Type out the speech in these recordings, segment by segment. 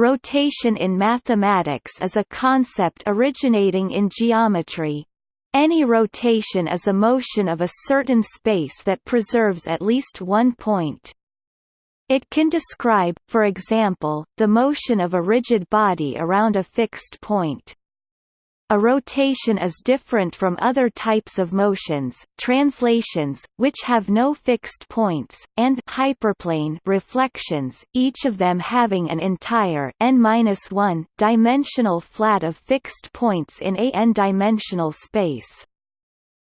Rotation in mathematics is a concept originating in geometry. Any rotation is a motion of a certain space that preserves at least one point. It can describe, for example, the motion of a rigid body around a fixed point. A rotation is different from other types of motions, translations, which have no fixed points, and hyperplane reflections, each of them having an entire n-1 dimensional flat of fixed points in a n-dimensional space.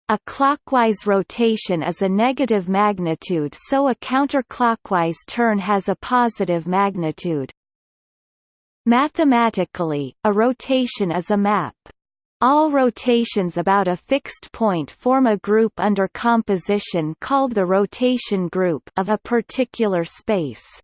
A clockwise rotation is a negative magnitude so a counterclockwise turn has a positive magnitude. Mathematically, a rotation is a map. All rotations about a fixed point form a group under composition called the rotation group of a particular space.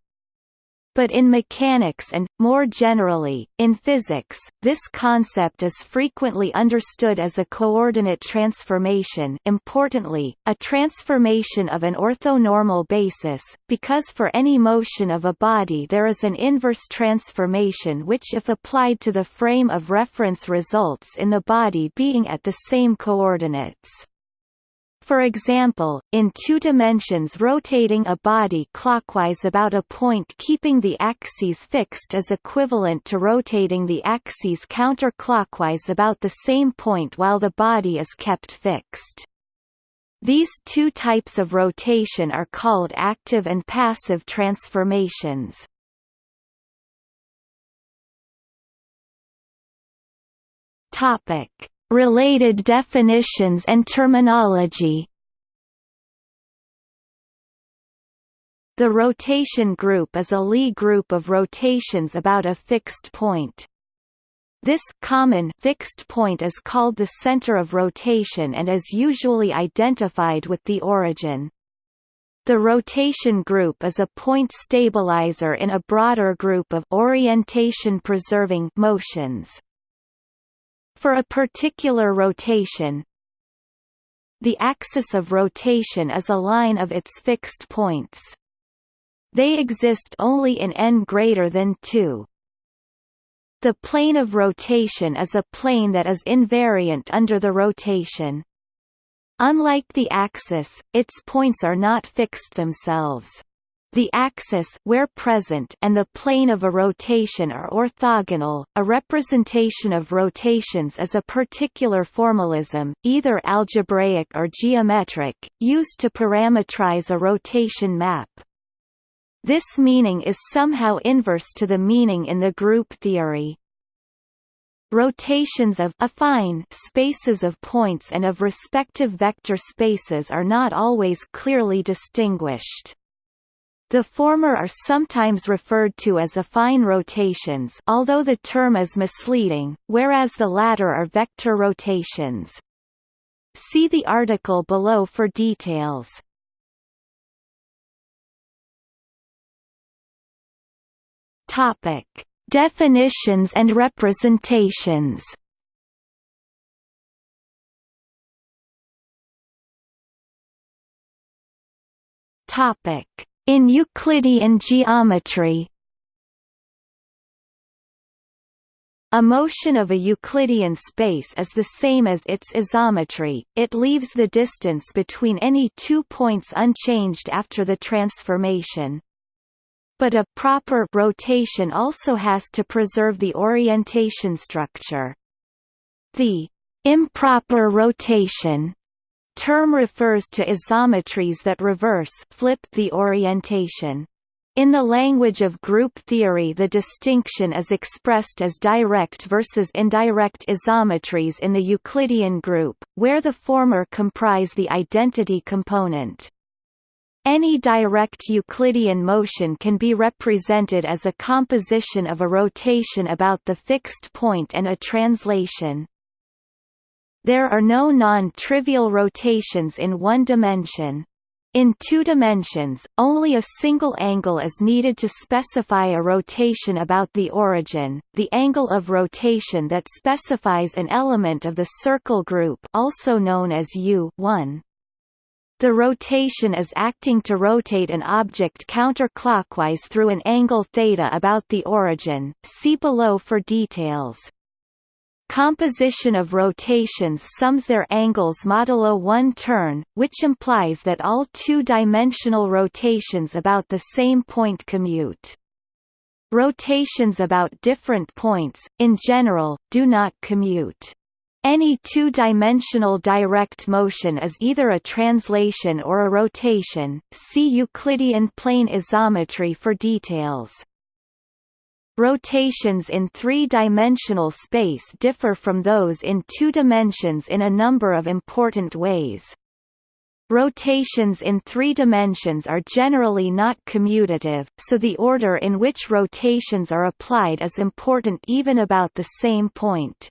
But in mechanics and, more generally, in physics, this concept is frequently understood as a coordinate transformation importantly, a transformation of an orthonormal basis, because for any motion of a body there is an inverse transformation which if applied to the frame of reference results in the body being at the same coordinates. For example, in two dimensions rotating a body clockwise about a point keeping the axes fixed is equivalent to rotating the axes counterclockwise about the same point while the body is kept fixed. These two types of rotation are called active and passive transformations. Topic Related definitions and terminology The rotation group is a Lie group of rotations about a fixed point. This common fixed point is called the center of rotation and is usually identified with the origin. The rotation group is a point stabilizer in a broader group of orientation-preserving motions for a particular rotation the axis of rotation is a line of its fixed points. They exist only in n greater than 2. The plane of rotation is a plane that is invariant under the rotation. Unlike the axis, its points are not fixed themselves. The axis where present and the plane of a rotation are orthogonal. A representation of rotations is a particular formalism, either algebraic or geometric, used to parametrize a rotation map. This meaning is somehow inverse to the meaning in the group theory. Rotations of affine spaces of points and of respective vector spaces are not always clearly distinguished. The former are sometimes referred to as affine rotations although the term is misleading, whereas the latter are vector rotations. See the article below for details. Topic: Definitions and representations. Topic: in Euclidean geometry A motion of a Euclidean space is the same as its isometry, it leaves the distance between any two points unchanged after the transformation. But a proper rotation also has to preserve the orientation structure. The improper rotation term refers to isometries that reverse flip the orientation. In the language of group theory the distinction is expressed as direct versus indirect isometries in the Euclidean group, where the former comprise the identity component. Any direct Euclidean motion can be represented as a composition of a rotation about the fixed point and a translation. There are no non-trivial rotations in one dimension. In two dimensions, only a single angle is needed to specify a rotation about the origin, the angle of rotation that specifies an element of the circle group also known as U 1. The rotation is acting to rotate an object counterclockwise through an angle theta about the origin, see below for details. Composition of rotations sums their angles modulo one turn, which implies that all two-dimensional rotations about the same point commute. Rotations about different points, in general, do not commute. Any two-dimensional direct motion is either a translation or a rotation. See Euclidean plane isometry for details. Rotations in three-dimensional space differ from those in two dimensions in a number of important ways. Rotations in three dimensions are generally not commutative, so the order in which rotations are applied is important even about the same point.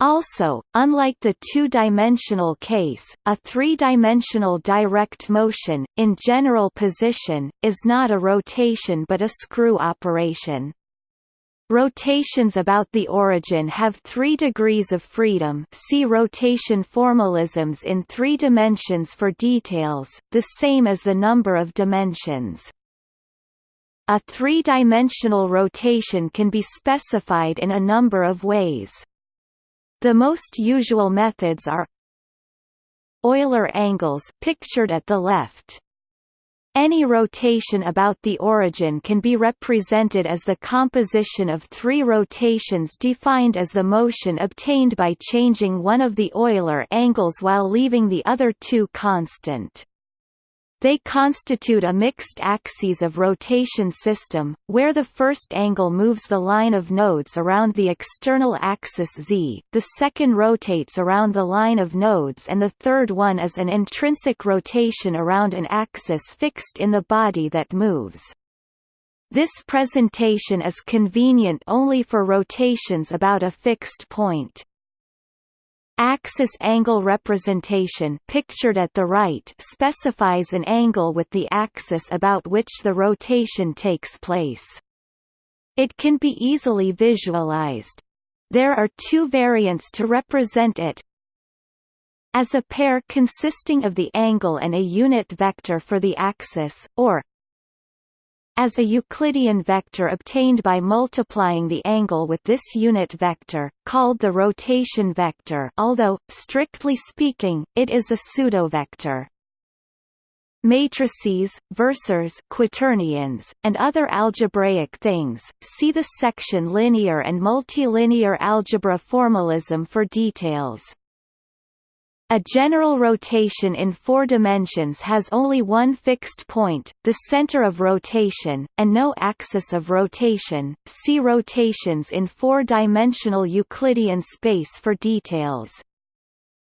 Also, unlike the two-dimensional case, a three-dimensional direct motion, in general position, is not a rotation but a screw operation. Rotations about the origin have three degrees of freedom see rotation formalisms in three dimensions for details, the same as the number of dimensions. A three-dimensional rotation can be specified in a number of ways. The most usual methods are Euler angles pictured at the left. Any rotation about the origin can be represented as the composition of three rotations defined as the motion obtained by changing one of the Euler angles while leaving the other two constant. They constitute a mixed axes of rotation system, where the first angle moves the line of nodes around the external axis z, the second rotates around the line of nodes and the third one is an intrinsic rotation around an axis fixed in the body that moves. This presentation is convenient only for rotations about a fixed point. Axis angle representation pictured at the right specifies an angle with the axis about which the rotation takes place. It can be easily visualized. There are two variants to represent it. As a pair consisting of the angle and a unit vector for the axis, or as a Euclidean vector obtained by multiplying the angle with this unit vector, called the rotation vector although, strictly speaking, it is a pseudovector. Matrices, versors quaternions, and other algebraic things, see the section Linear and multilinear algebra formalism for details. A general rotation in four dimensions has only one fixed point, the center of rotation, and no axis of rotation. See rotations in four-dimensional Euclidean space for details.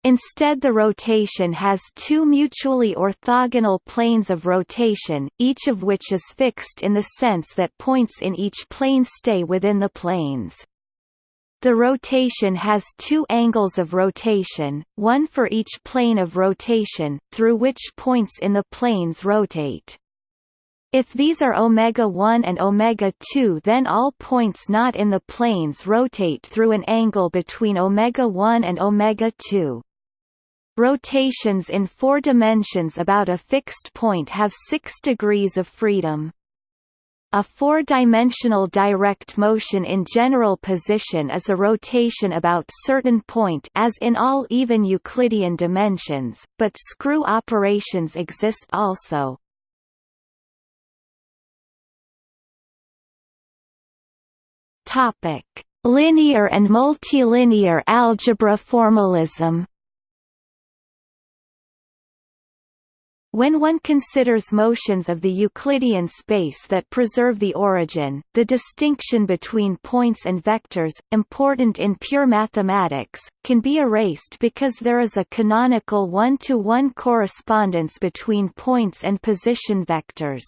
Instead the rotation has two mutually orthogonal planes of rotation, each of which is fixed in the sense that points in each plane stay within the planes. The rotation has two angles of rotation, one for each plane of rotation, through which points in the planes rotate. If these are omega 1 and omega 2 then all points not in the planes rotate through an angle between omega 1 and omega 2. Rotations in four dimensions about a fixed point have 6 degrees of freedom. A four-dimensional direct motion in general position is a rotation about certain point as in all even Euclidean dimensions, but screw operations exist also. Topic: Linear and multilinear algebra formalism. When one considers motions of the Euclidean space that preserve the origin, the distinction between points and vectors, important in pure mathematics, can be erased because there is a canonical one-to-one -one correspondence between points and position vectors.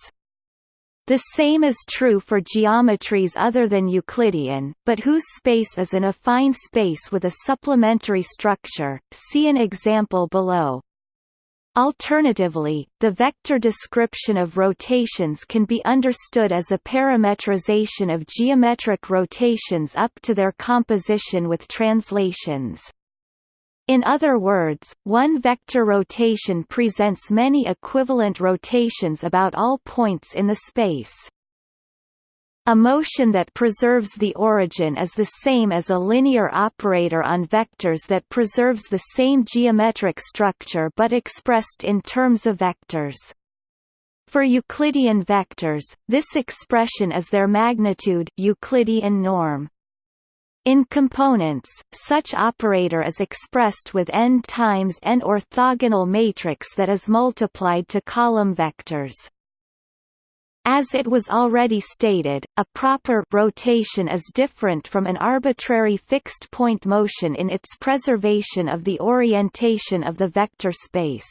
The same is true for geometries other than Euclidean, but whose space is an affine space with a supplementary structure, see an example below. Alternatively, the vector description of rotations can be understood as a parametrization of geometric rotations up to their composition with translations. In other words, one vector rotation presents many equivalent rotations about all points in the space. A motion that preserves the origin is the same as a linear operator on vectors that preserves the same geometric structure but expressed in terms of vectors. For Euclidean vectors, this expression is their magnitude Euclidean norm. In components, such operator is expressed with n times n orthogonal matrix that is multiplied to column vectors. As it was already stated, a proper rotation is different from an arbitrary fixed-point motion in its preservation of the orientation of the vector space.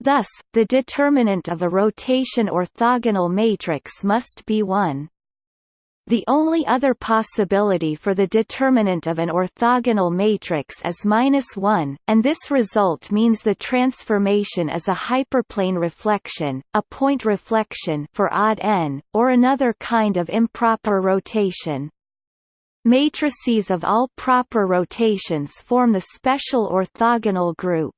Thus, the determinant of a rotation orthogonal matrix must be 1. The only other possibility for the determinant of an orthogonal matrix is minus 1, and this result means the transformation is a hyperplane reflection, a point reflection for odd n, or another kind of improper rotation. Matrices of all proper rotations form the special orthogonal group.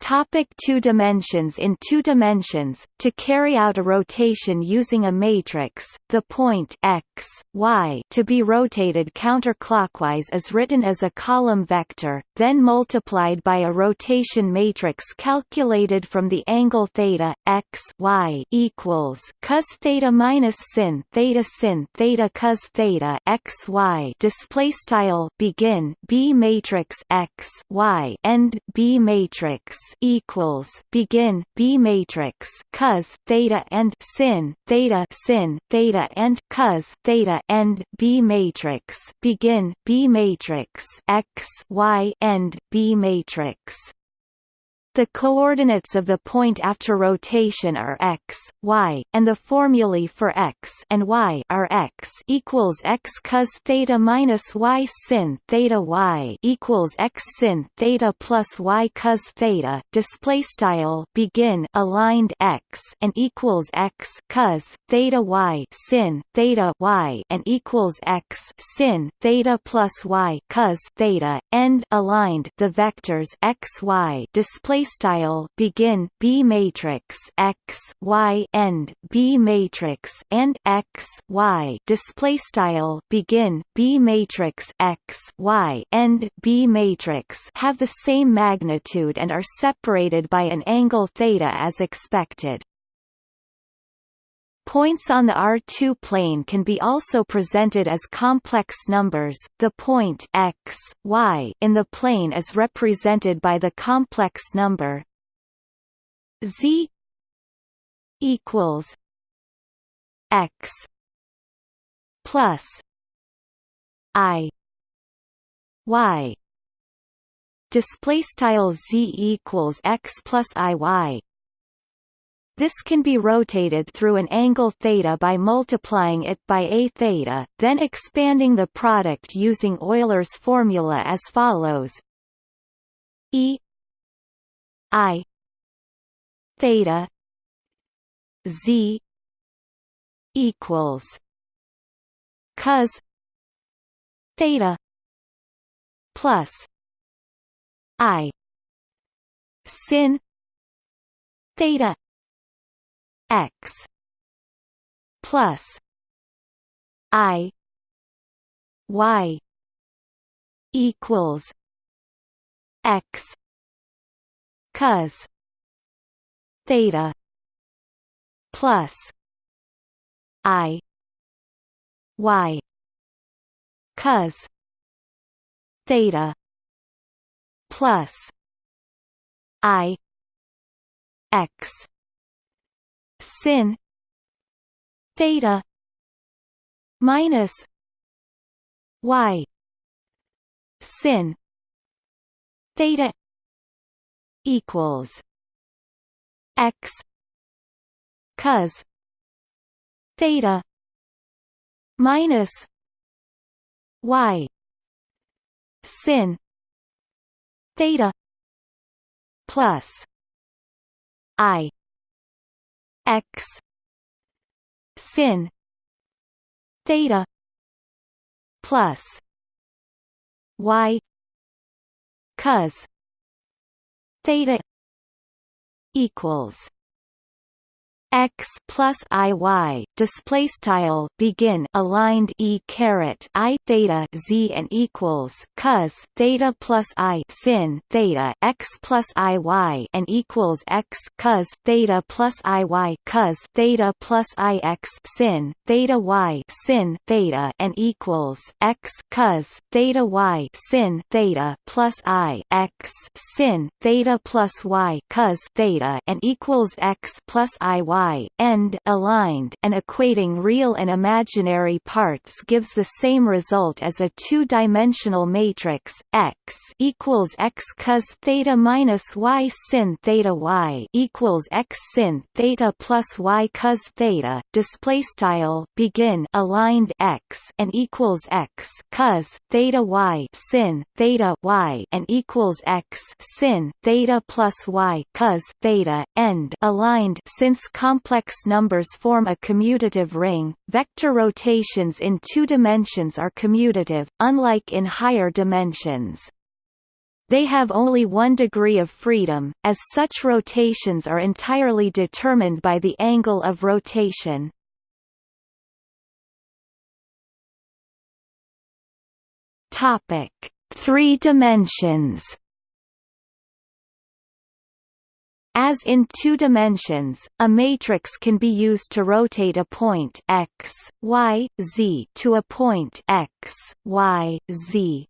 Topic two dimensions In two dimensions, to carry out a rotation using a matrix, the point x, y to be rotated counterclockwise is written as a column vector, then multiplied by a rotation matrix calculated from the angle theta x y equals cos theta minus sin theta sin theta cos theta x y display style begin b matrix x y end b matrix equals begin B matrix cos theta and sin theta sin theta and cos theta end B matrix begin B matrix x y end B matrix the coordinates of the point after rotation are x, y, and the formulae for x and y are x equals x cos theta minus y sin theta y equals x sin theta plus y cos theta. Display style begin aligned x and equals x cos theta y sin theta y and equals x sin theta plus y cos theta. End aligned the vectors x y display style begin B matrix X Y end B matrix and X Y display style begin B matrix X Y end B matrix have the same magnitude and are separated by an angle theta as expected. Points on the R2 plane can be also presented as complex numbers. The point x, y in the plane is represented by the complex number z equals x plus i y display style z equals x plus i y this can be rotated through an angle theta by multiplying it by a theta, then expanding the product using Euler's formula as follows. E I theta Z equals cos theta plus I sin theta x plus i y equals x cos theta plus i y cos theta plus i x sin. Theta minus y sin. Theta equals x cos theta minus y sin. Theta plus i x. Sin. Theta. Plus. Y. Cos. Theta. Equals x plus i y display style begin aligned e caret i theta z and equals cos theta plus i sin theta x plus i y and equals x cos theta plus i y cos theta plus i x sin theta y sin theta and equals x cos theta y sin theta plus i x sin theta plus y cos theta and equals x plus i y y end aligned and equating real and imaginary parts gives the same result as a two-dimensional matrix x equals x cos theta minus y sin theta y equals x sin theta plus y cos theta. Display style begin aligned x and equals x cos theta y sin theta y and equals x sin theta plus y cos theta end aligned since complex numbers form a commutative ring, vector rotations in two dimensions are commutative, unlike in higher dimensions. They have only one degree of freedom, as such rotations are entirely determined by the angle of rotation. Topic: Three dimensions. As in two dimensions, a matrix can be used to rotate a point x, y, z to a point x, y, z.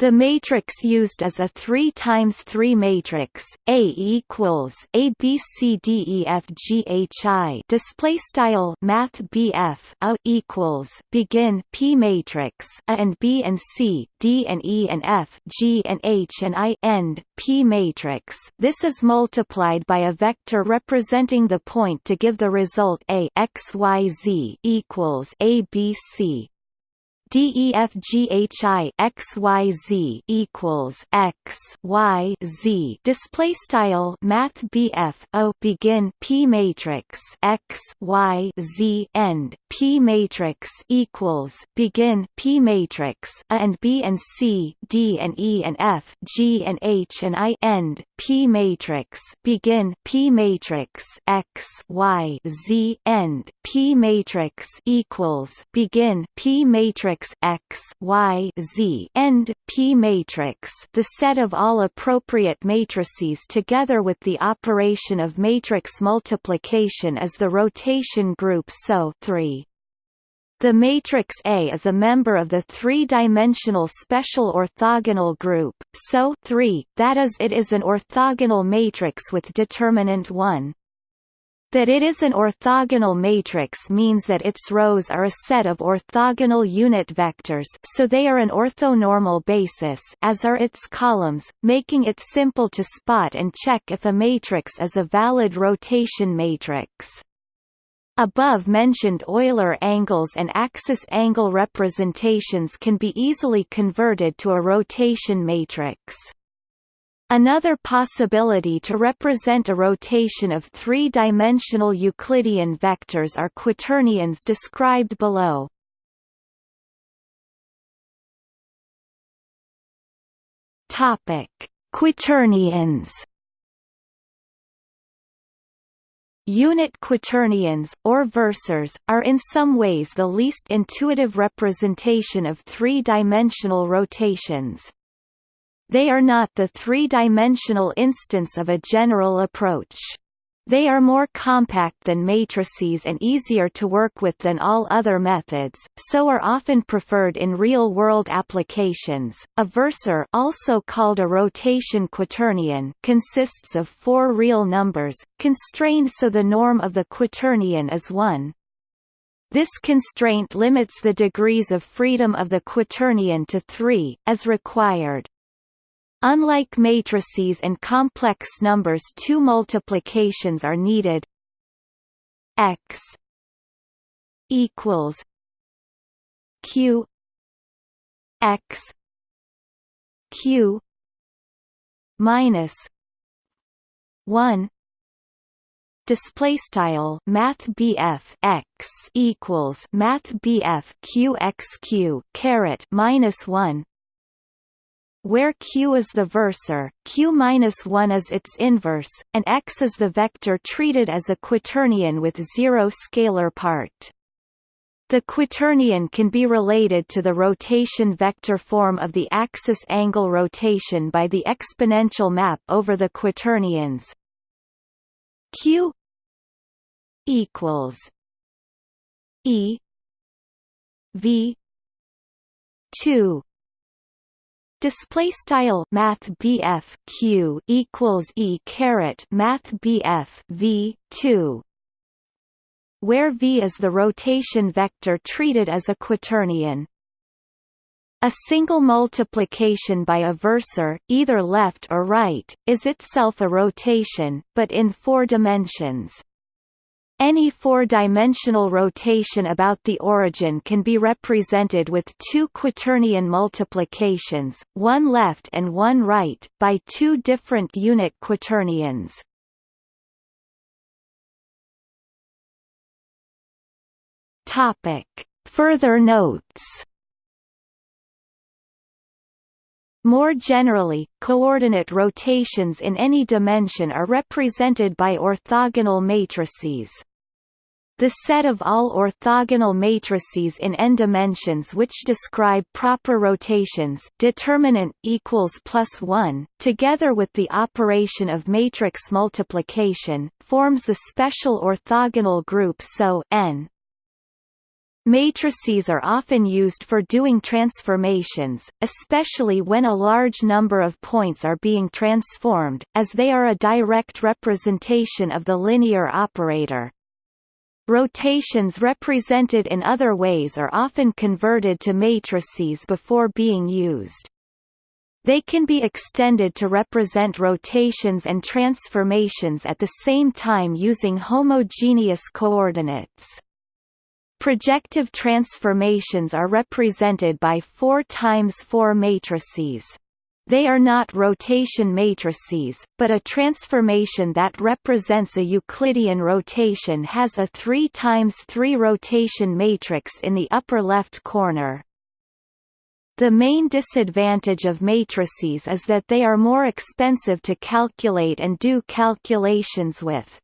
The matrix used is a 3 times 3 matrix. A equals A B C D E F G H I. Display style Math BF equals begin P matrix A and B and C D and E and F G and H and I end P matrix. This is multiplied by a vector representing the point to give the result A X Y Z equals A B C DEFGHI XYZ equals X Y Z. Display style Math BF O. Begin P matrix X Y Z end P matrix equals begin P matrix A and B and C D and E and F G and H and I end P matrix begin P matrix X Y Z end P matrix equals begin P matrix X Y Z end P matrix the set of all appropriate matrices together with the operation of matrix multiplication is the rotation group SO 3. The matrix A is a member of the three-dimensional special orthogonal group, SO 3, that is it is an orthogonal matrix with determinant 1. That it is an orthogonal matrix means that its rows are a set of orthogonal unit vectors so they are an orthonormal basis as are its columns, making it simple to spot and check if a matrix is a valid rotation matrix. Above-mentioned Euler angles and axis angle representations can be easily converted to a rotation matrix. Another possibility to represent a rotation of three-dimensional Euclidean vectors are quaternions described below. Quaternions. Unit quaternions, or versors, are in some ways the least intuitive representation of three-dimensional rotations. They are not the three-dimensional instance of a general approach. They are more compact than matrices and easier to work with than all other methods, so are often preferred in real-world applications. A versor, also called a rotation quaternion, consists of four real numbers, constrained so the norm of the quaternion is 1. This constraint limits the degrees of freedom of the quaternion to 3, as required. Unlike matrices and complex numbers two multiplications are needed. X equals q x q minus 1 display style math BF x equals math BF q x q caret minus 1 where q is the versor, q-1 is its inverse, and x is the vector treated as a quaternion with zero scalar part. The quaternion can be related to the rotation vector form of the axis angle rotation by the exponential map over the quaternions q equals e v 2 Display style Math BF Q equals E caret Math BF V two where v is the rotation vector treated as a quaternion. A single multiplication by a versor, either left or right, is itself a rotation, but in four dimensions. Any four-dimensional rotation about the origin can be represented with two quaternion multiplications, one left and one right, by two different unit quaternions. Topic. Further notes More generally, coordinate rotations in any dimension are represented by orthogonal matrices. The set of all orthogonal matrices in n dimensions which describe proper rotations determinant equals plus 1, together with the operation of matrix multiplication, forms the special orthogonal group SO n. Matrices are often used for doing transformations, especially when a large number of points are being transformed, as they are a direct representation of the linear operator. Rotations represented in other ways are often converted to matrices before being used. They can be extended to represent rotations and transformations at the same time using homogeneous coordinates. Projective transformations are represented by 4 times 4 matrices. They are not rotation matrices, but a transformation that represents a Euclidean rotation has a 3 times 3 rotation matrix in the upper left corner. The main disadvantage of matrices is that they are more expensive to calculate and do calculations with.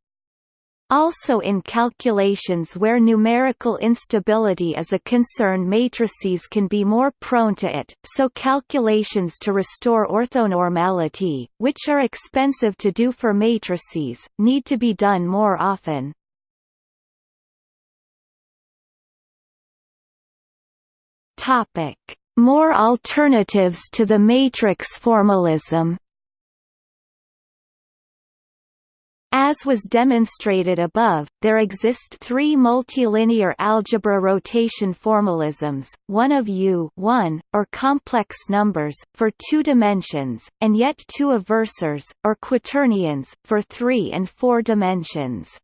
Also in calculations where numerical instability is a concern matrices can be more prone to it, so calculations to restore orthonormality, which are expensive to do for matrices, need to be done more often. More alternatives to the matrix formalism As was demonstrated above, there exist three multilinear algebra rotation formalisms, one of U 1, or complex numbers, for two dimensions, and yet two of versors, or quaternions, for three and four dimensions.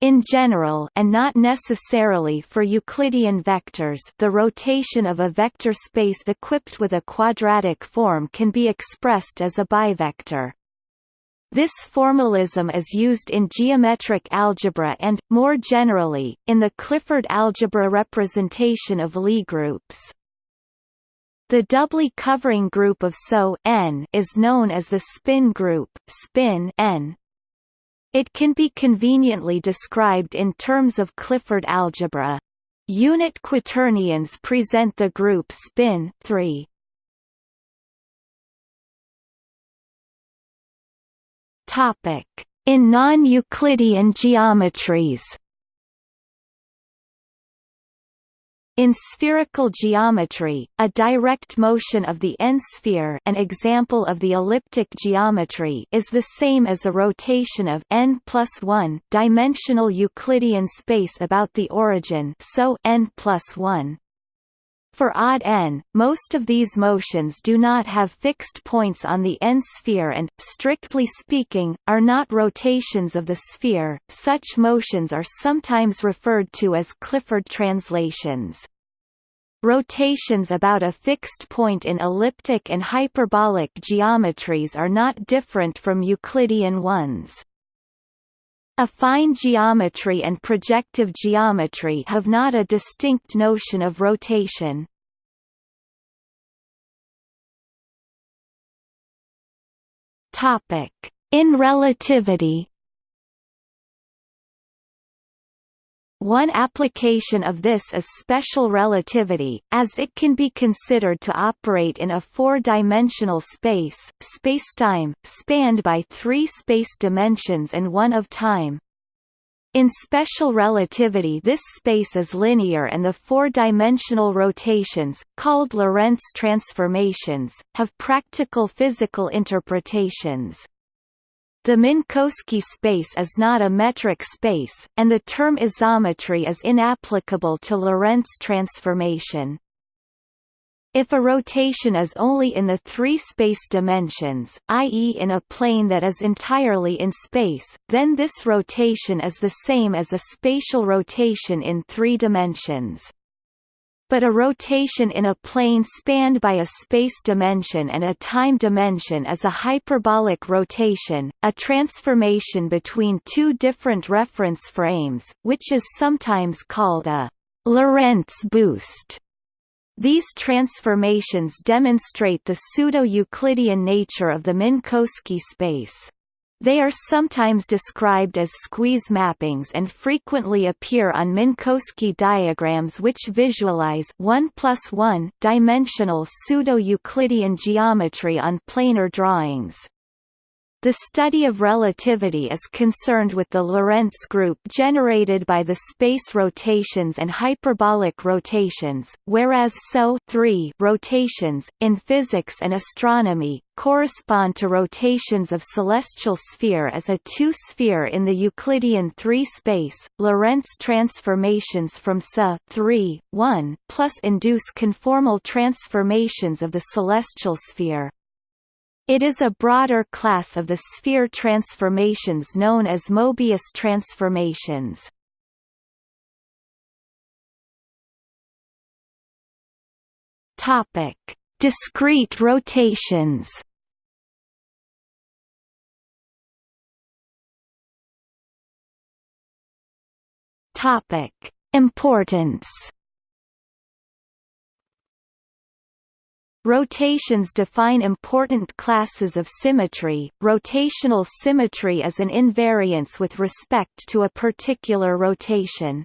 In general and not necessarily for Euclidean vectors the rotation of a vector space equipped with a quadratic form can be expressed as a bivector. This formalism is used in geometric algebra and, more generally, in the Clifford algebra representation of Lie groups. The doubly covering group of SO n is known as the spin group spin n. It can be conveniently described in terms of Clifford algebra. Unit quaternions present the group spin 3. Topic: In non-Euclidean geometries. In spherical geometry, a direct motion of the n-sphere an example of the elliptic geometry is the same as a rotation of n plus 1 dimensional Euclidean space about the origin so n plus 1. For odd n, most of these motions do not have fixed points on the n-sphere and, strictly speaking, are not rotations of the sphere. Such motions are sometimes referred to as Clifford translations. Rotations about a fixed point in elliptic and hyperbolic geometries are not different from Euclidean ones. Affine geometry and projective geometry have not a distinct notion of rotation. In relativity One application of this is special relativity, as it can be considered to operate in a four-dimensional space, spacetime, spanned by three space dimensions and one of time. In special relativity this space is linear and the four-dimensional rotations, called Lorentz transformations, have practical physical interpretations. The Minkowski space is not a metric space, and the term isometry is inapplicable to Lorentz transformation. If a rotation is only in the three space dimensions, i.e. in a plane that is entirely in space, then this rotation is the same as a spatial rotation in three dimensions but a rotation in a plane spanned by a space dimension and a time dimension is a hyperbolic rotation, a transformation between two different reference frames, which is sometimes called a Lorentz boost. These transformations demonstrate the pseudo-Euclidean nature of the Minkowski space. They are sometimes described as squeeze mappings and frequently appear on Minkowski diagrams which visualize 1 plus 1 dimensional pseudo-Euclidean geometry on planar drawings. The study of relativity is concerned with the Lorentz group generated by the space rotations and hyperbolic rotations, whereas SO rotations, in physics and astronomy, correspond to rotations of celestial sphere as a two-sphere in the Euclidean 3 space. Lorentz transformations from SO 3, 1 plus induce conformal transformations of the celestial sphere. It is a broader class of the sphere transformations known as Mobius transformations. Topic: Discrete rotations. Topic: Importance. Rotations define important classes of symmetry. Rotational symmetry is an invariance with respect to a particular rotation.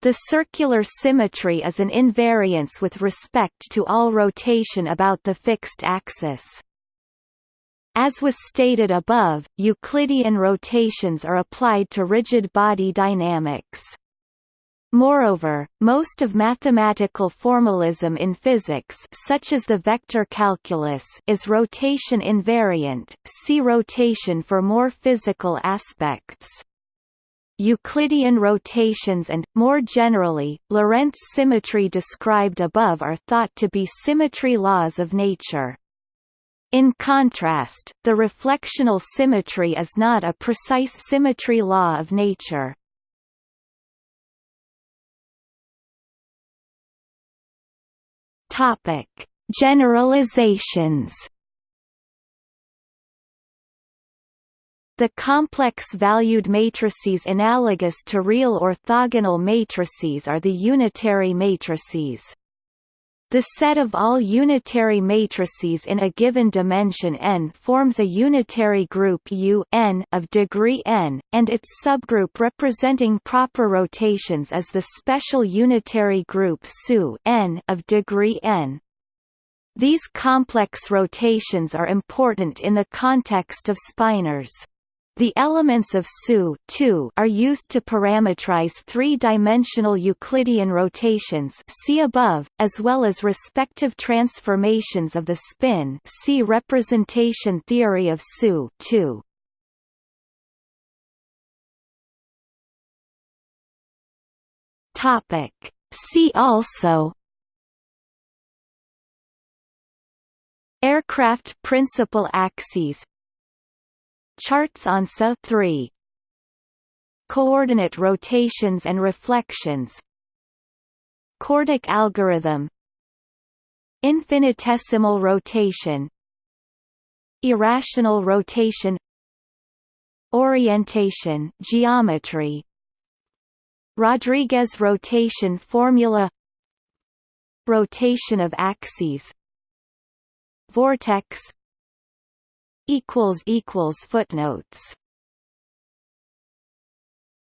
The circular symmetry is an invariance with respect to all rotation about the fixed axis. As was stated above, Euclidean rotations are applied to rigid body dynamics. Moreover, most of mathematical formalism in physics such as the vector calculus is rotation invariant, see rotation for more physical aspects. Euclidean rotations and, more generally, Lorentz symmetry described above are thought to be symmetry laws of nature. In contrast, the reflectional symmetry is not a precise symmetry law of nature. Topic: Generalizations. The complex-valued matrices analogous to real orthogonal matrices are the unitary matrices. The set of all unitary matrices in a given dimension n forms a unitary group U n of degree n, and its subgroup representing proper rotations is the special unitary group SU n of degree n. These complex rotations are important in the context of spinors. The elements of SU are used to parametrize three-dimensional Euclidean rotations see above, as well as respective transformations of the spin see representation theory of SU. See also Aircraft principal axes Charts on SO 3 Coordinate rotations and reflections. CORDIC algorithm. Infinitesimal rotation. Irrational rotation. Orientation geometry. Rodrigues rotation formula. Rotation of axes. Vortex equals equals footnotes